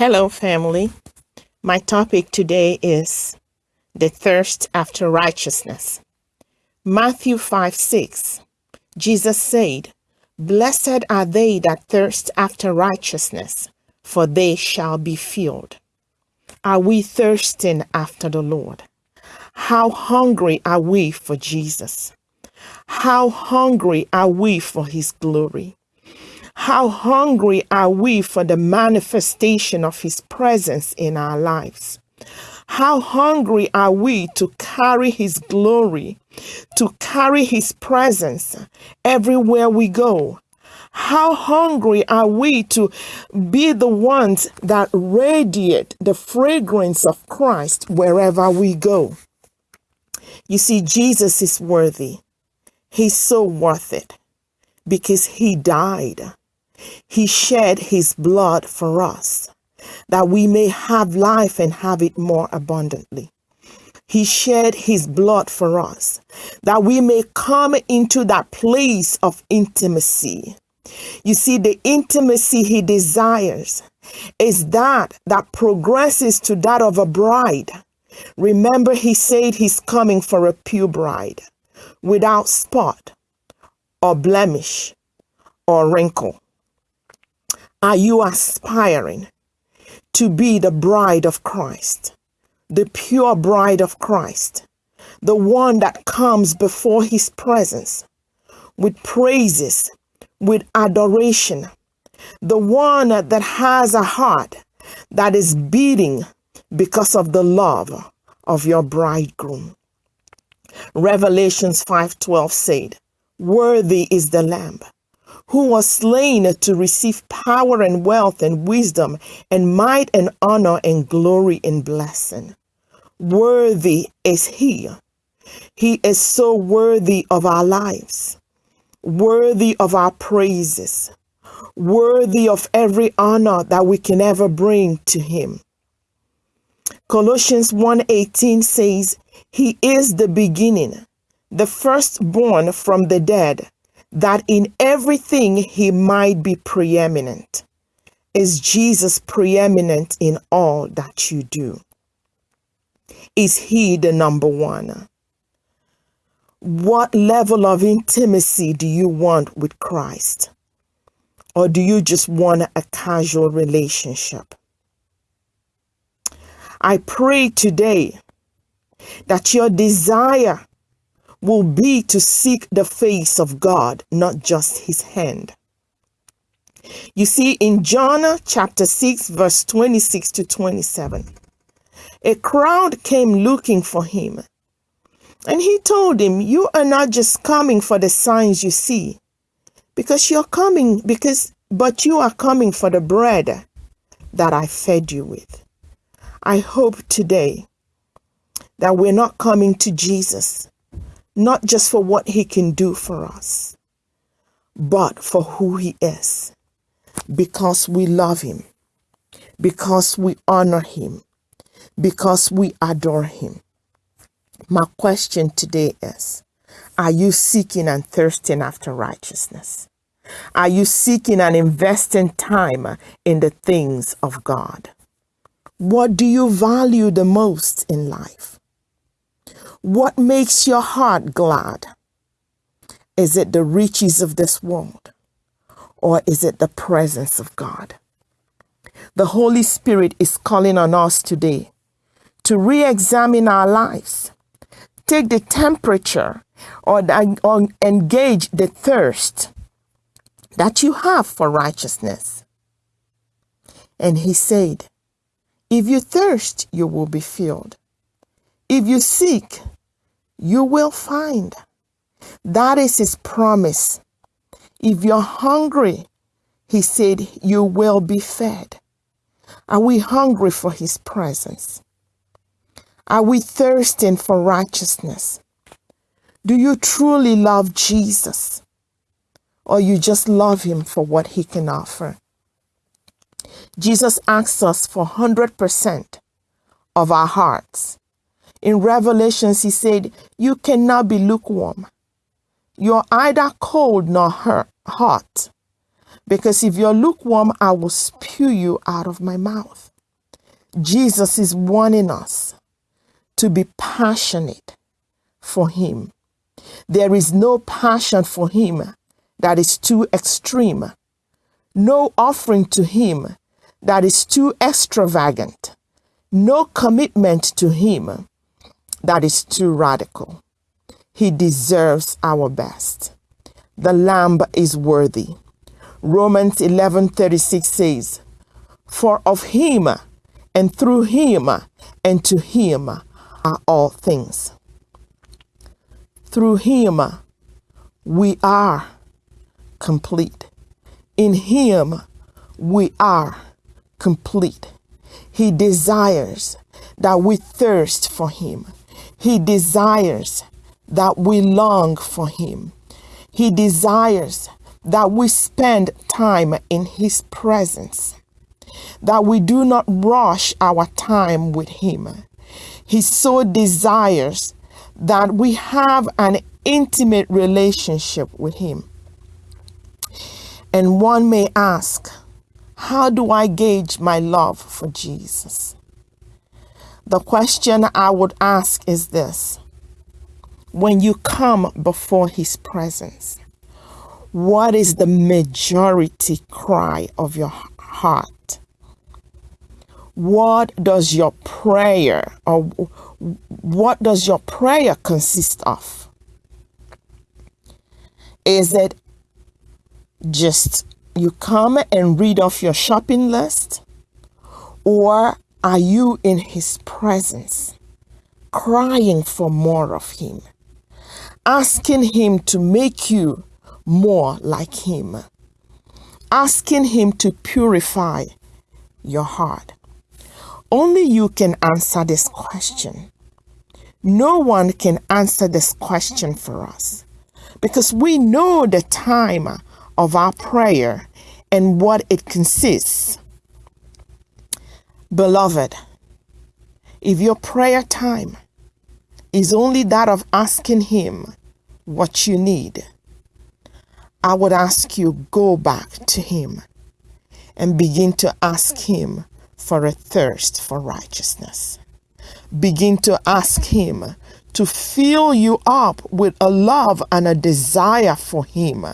Hello, family. My topic today is the thirst after righteousness. Matthew 5 6. Jesus said, Blessed are they that thirst after righteousness, for they shall be filled. Are we thirsting after the Lord? How hungry are we for Jesus? How hungry are we for his glory? How hungry are we for the manifestation of His presence in our lives? How hungry are we to carry His glory, to carry His presence everywhere we go? How hungry are we to be the ones that radiate the fragrance of Christ wherever we go? You see, Jesus is worthy. He's so worth it because He died he shed his blood for us that we may have life and have it more abundantly. He shed his blood for us that we may come into that place of intimacy. You see, the intimacy he desires is that that progresses to that of a bride. Remember, he said he's coming for a pure bride without spot or blemish or wrinkle. Are you aspiring to be the bride of Christ, the pure bride of Christ, the one that comes before his presence with praises, with adoration, the one that has a heart that is beating because of the love of your bridegroom. Revelations 5:12 said, "Worthy is the lamb who was slain to receive power and wealth and wisdom and might and honor and glory and blessing. Worthy is he. He is so worthy of our lives, worthy of our praises, worthy of every honor that we can ever bring to him. Colossians 1:18 says, "He is the beginning, the firstborn from the dead, that in everything he might be preeminent. Is Jesus preeminent in all that you do? Is he the number one? What level of intimacy do you want with Christ? Or do you just want a casual relationship? I pray today that your desire will be to seek the face of God, not just his hand. You see, in John chapter 6, verse 26 to 27, a crowd came looking for him. And he told him, You are not just coming for the signs you see, because you're coming, because, but you are coming for the bread that I fed you with. I hope today that we're not coming to Jesus not just for what he can do for us, but for who he is, because we love him, because we honor him, because we adore him. My question today is Are you seeking and thirsting after righteousness? Are you seeking and investing time in the things of God? What do you value the most in life? What makes your heart glad? Is it the riches of this world? Or is it the presence of God? The Holy Spirit is calling on us today to re examine our lives, take the temperature, or, or engage the thirst that you have for righteousness. And he said, If you thirst, you will be filled. If you seek, you will find. That is his promise. If you're hungry, he said, you will be fed. Are we hungry for his presence? Are we thirsting for righteousness? Do you truly love Jesus? Or you just love him for what he can offer? Jesus asks us for 100% of our hearts. In Revelations, he said, You cannot be lukewarm. You're either cold nor hot. Because if you're lukewarm, I will spew you out of my mouth. Jesus is warning us to be passionate for Him. There is no passion for Him that is too extreme, no offering to Him that is too extravagant, no commitment to Him that is too radical. He deserves our best. The Lamb is worthy. Romans 11:36 says, "For of him and through him and to him are all things." Through him we are complete. In him we are complete. He desires that we thirst for him. He desires that we long for him. He desires that we spend time in His presence, that we do not rush our time with Him. He so desires that we have an intimate relationship with Him. And one may ask, how do I gauge my love for Jesus? The question I would ask is this When you come before His presence, what is the majority cry of your heart? What does your prayer or what does your prayer consist of? Is it just you come and read off your shopping list? Or are you in his presence, crying for more of him, asking him to make you more like Him, asking Him to purify your heart. Only you can answer this question. No one can answer this question for us because we know the time of our prayer and what it consists. Beloved, if your prayer time is only that of asking Him what you need, I would ask you go back to him and begin to ask him for a thirst for righteousness. Begin to ask him to fill you up with a love and a desire for him,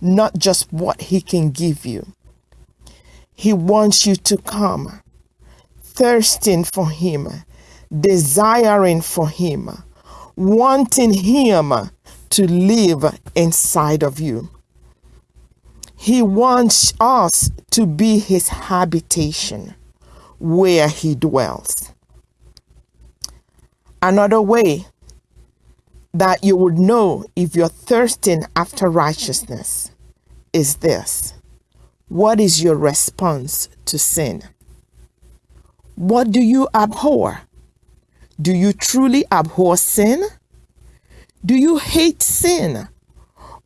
not just what he can give you. He wants you to come thirsting for him, desiring for him, wanting him to live inside of you. He wants us to be his habitation where he dwells. Another way that you would know if you're thirsting after righteousness is this What is your response to sin? What do you abhor? Do you truly abhor sin? Do you hate sin?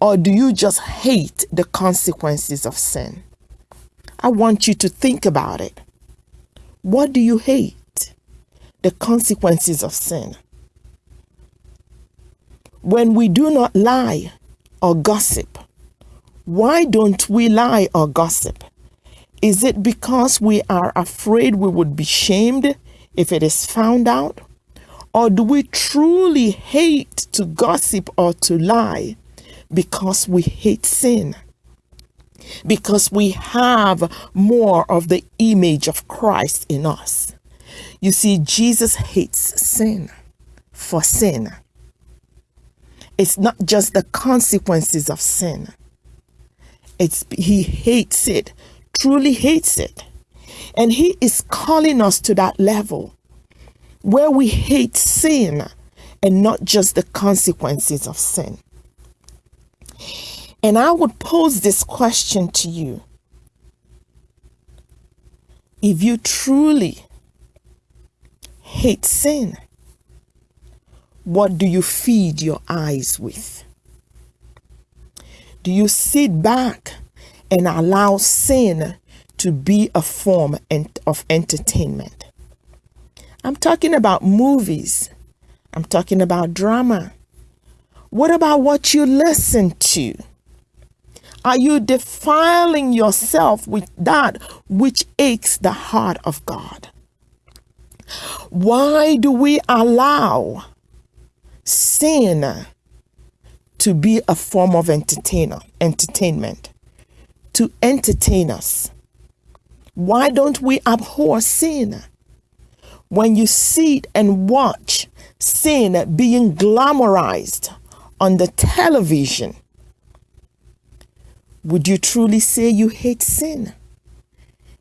Or do you just hate the consequences of sin? I want you to think about it. What do you hate? The consequences of sin. When we do not lie or gossip, why don't we lie or gossip? Is it because we are afraid we would be shamed if it is found out? Or do we truly hate to gossip or to lie because we hate sin? Because we have more of the image of Christ in us. You see, Jesus hates sin for sin. It's not just the consequences of sin. It's he hates it, truly hates it. And he is calling us to that level where we hate sin and not just the consequences of sin. And I would pose this question to you. If you truly hate sin, what do you feed your eyes with? Do you sit back and allow sin to be a form of entertainment? I'm talking about movies. I'm talking about drama. What about what you listen to? Are you defiling yourself with that which aches the heart of God? Why do we allow sin to be a form of entertainer, entertainment, to entertain us? Why don't we abhor sin? When you sit and watch sin being glamorized on the television, would you truly say you hate sin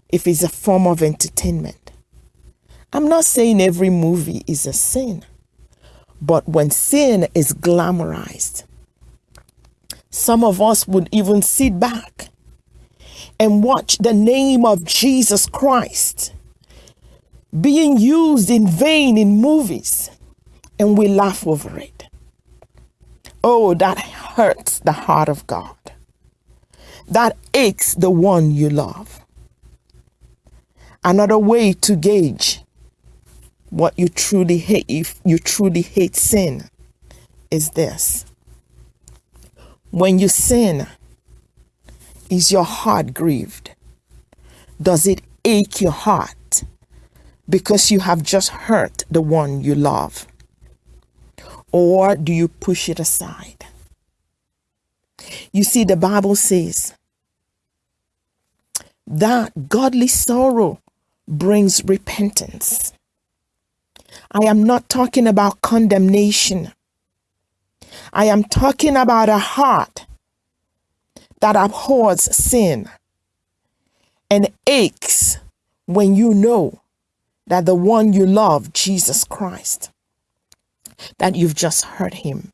if it's a form of entertainment? I'm not saying every movie is a sin, but when sin is glamorized, some of us would even sit back and watch the name of Jesus Christ being used in vain in movies and we laugh over it. Oh, that hurts the heart of God. That aches the one you love. Another way to gauge what you truly hate, if you truly hate sin, is this. When you sin, is your heart grieved? Does it ache your heart because you have just hurt the one you love? Or do you push it aside? You see, the Bible says that godly sorrow brings repentance. I am not talking about condemnation. I am talking about a heart that abhors sin and aches when you know that the one you love, Jesus Christ, that you've just hurt him.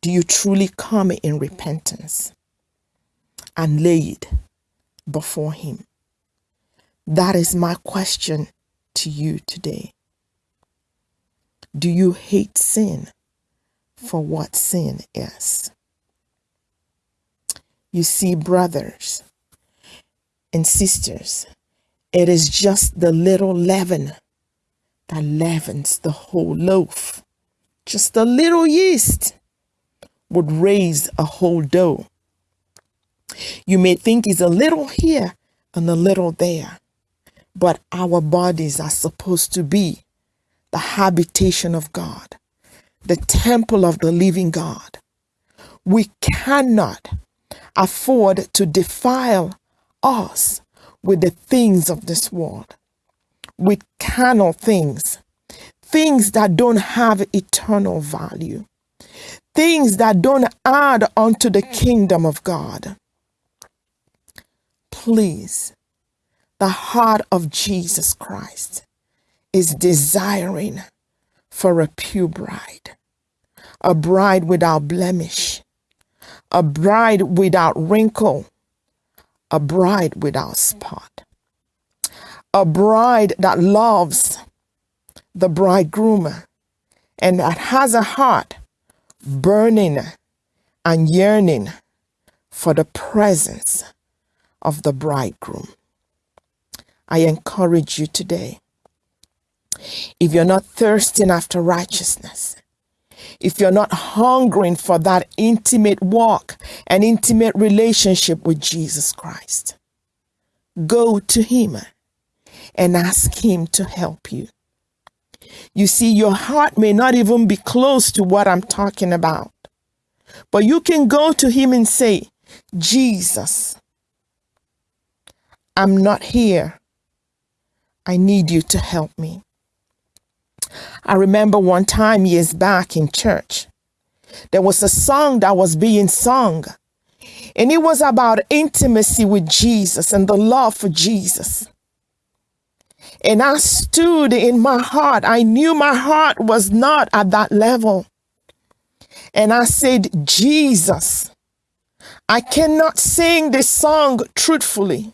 Do you truly come in repentance and lay it before him? That is my question to you today. Do you hate sin for what sin is? You see, brothers and sisters, it is just the little leaven that leavens the whole loaf. Just a little yeast would raise a whole dough. You may think it's a little here and a little there, but our bodies are supposed to be the habitation of God, the temple of the living God. We cannot afford to defile us with the things of this world, with carnal things, things that don't have eternal value, things that don't add unto the kingdom of God. Please, the heart of Jesus Christ is desiring for a pure bride, a bride without blemish, a bride without wrinkle, a bride without spot, a bride that loves the bridegroom and that has a heart burning and yearning for the presence of the bridegroom. I encourage you today. If you're not thirsting after righteousness, if you're not hungering for that intimate walk and intimate relationship with Jesus Christ, go to Him and ask Him to help you. You see, your heart may not even be close to what I'm talking about, but you can go to Him and say, Jesus, I'm not here. I need you to help me. I remember one time years back in church, there was a song that was being sung, and it was about intimacy with Jesus and the love for Jesus. And I stood in my heart. I knew my heart was not at that level. And I said, Jesus, I cannot sing this song truthfully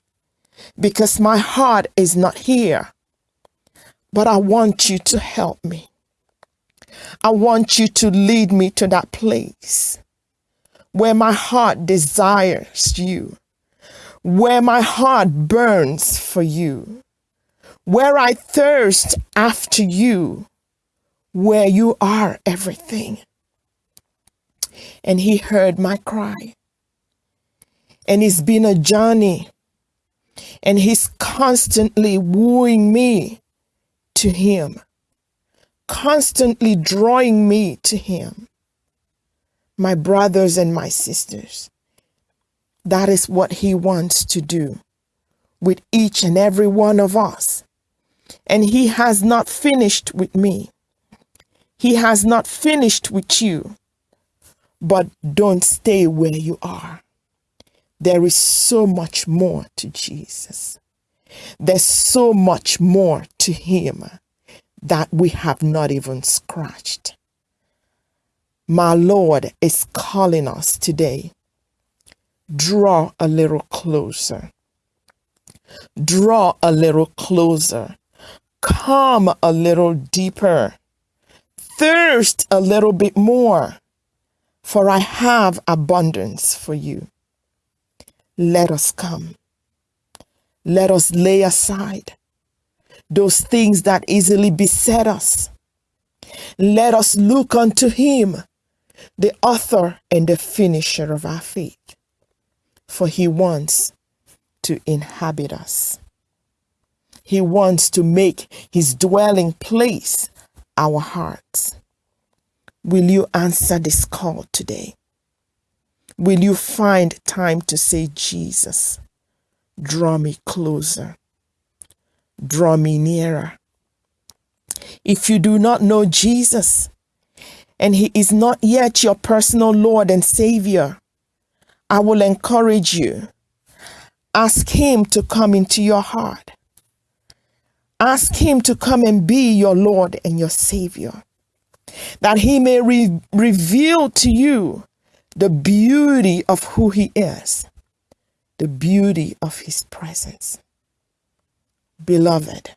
because my heart is not here but I want you to help me. I want you to lead me to that place where my heart desires you, where my heart burns for you, where I thirst after you, where you are everything. And he heard my cry. And it's been a journey. And he's constantly wooing me to Him, constantly drawing me to Him. My brothers and my sisters, that is what He wants to do with each and every one of us. And He has not finished with me. He has not finished with you. But don't stay where you are. There is so much more to Jesus. There's so much more to Him that we have not even scratched. My Lord is calling us today. Draw a little closer. Draw a little closer. Come a little deeper. Thirst a little bit more, for I have abundance for you. Let us come. Let us lay aside those things that easily beset us. Let us look unto Him, the author and the finisher of our faith, for He wants to inhabit us. He wants to make His dwelling place our hearts. Will you answer this call today? Will you find time to say, Jesus, draw me closer? draw me nearer. If you do not know Jesus and he is not yet your personal Lord and Savior, I will encourage you. Ask him to come into your heart. Ask him to come and be your Lord and your Savior, that he may re- reveal to you the beauty of who he is, the beauty of his presence. Beloved,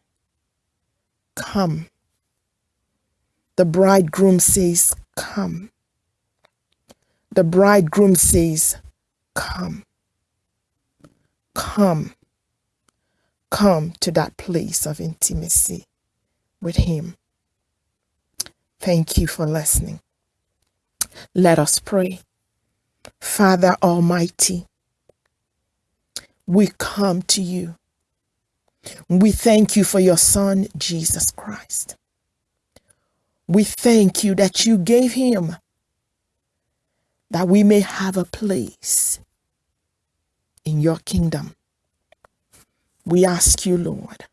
come. The bridegroom says, Come. The bridegroom says, Come. Come. Come to that place of intimacy with Him. Thank you for listening. Let us pray. Father Almighty, we come to you we thank you for your Son, Jesus Christ. We thank you that you gave him that we may have a place in your kingdom. We ask you, Lord,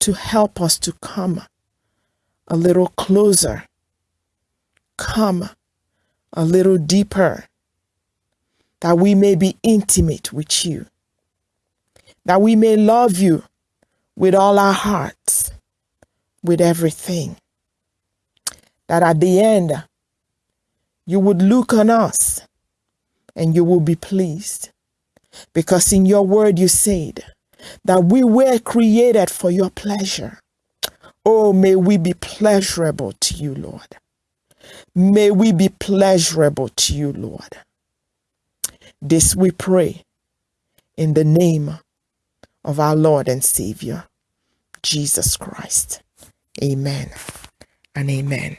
to help us to come a little closer, come a little deeper, that we may be intimate with you that we may love you with all our hearts, with everything. That at the end, you would look on us and you will be pleased. Because in your word you said that we were created for your pleasure. Oh, may we be pleasurable to you, Lord. May we be pleasurable to you, Lord. This we pray in the name of our Lord and Savior, Jesus Christ. Amen and amen.